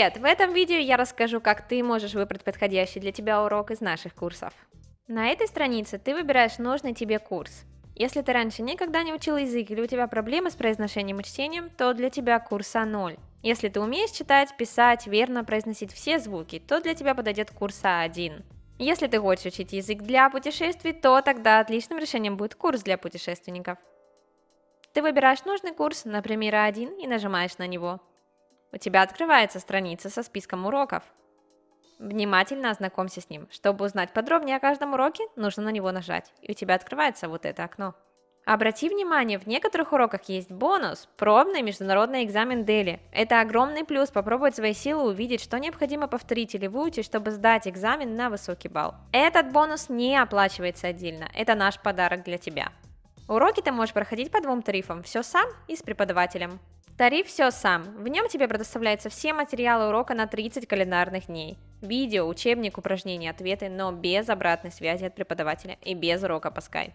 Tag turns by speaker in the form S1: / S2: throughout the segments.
S1: Привет! В этом видео я расскажу, как ты можешь выбрать подходящий для тебя урок из наших курсов. На этой странице ты выбираешь нужный тебе курс. Если ты раньше никогда не учил язык или у тебя проблемы с произношением и чтением, то для тебя курс А0. Если ты умеешь читать, писать, верно произносить все звуки, то для тебя подойдет курс А1. Если ты хочешь учить язык для путешествий, то тогда отличным решением будет курс для путешественников. Ты выбираешь нужный курс, например, А1, и нажимаешь на него. У тебя открывается страница со списком уроков. Внимательно ознакомься с ним. Чтобы узнать подробнее о каждом уроке, нужно на него нажать, и у тебя открывается вот это окно. Обрати внимание, в некоторых уроках есть бонус – пробный международный экзамен Дели. Это огромный плюс попробовать свои силы увидеть, что необходимо повторить или выучить, чтобы сдать экзамен на высокий балл. Этот бонус не оплачивается отдельно, это наш подарок для тебя. Уроки ты можешь проходить по двум тарифам – все сам и с преподавателем. Тариф «Все сам». В нем тебе предоставляются все материалы урока на 30 календарных дней. Видео, учебник, упражнения, ответы, но без обратной связи от преподавателя и без урока по Skype.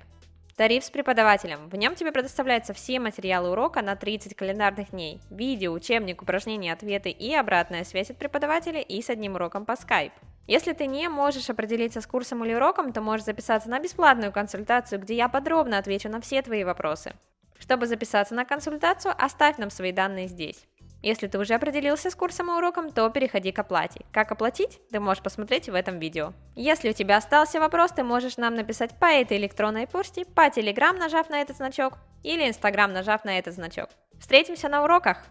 S1: Тариф с преподавателем. В нем тебе предоставляются все материалы урока на 30 календарных дней. Видео, учебник, упражнения, ответы и обратная связь от преподавателя и с одним уроком по Skype. Если ты не можешь определиться с курсом или уроком, то можешь записаться на бесплатную консультацию, где я подробно отвечу на все твои вопросы. Чтобы записаться на консультацию, оставь нам свои данные здесь. Если ты уже определился с курсом и уроком, то переходи к оплате. Как оплатить, ты можешь посмотреть в этом видео. Если у тебя остался вопрос, ты можешь нам написать по этой электронной почте, по Telegram, нажав на этот значок, или Instagram, нажав на этот значок. Встретимся на уроках!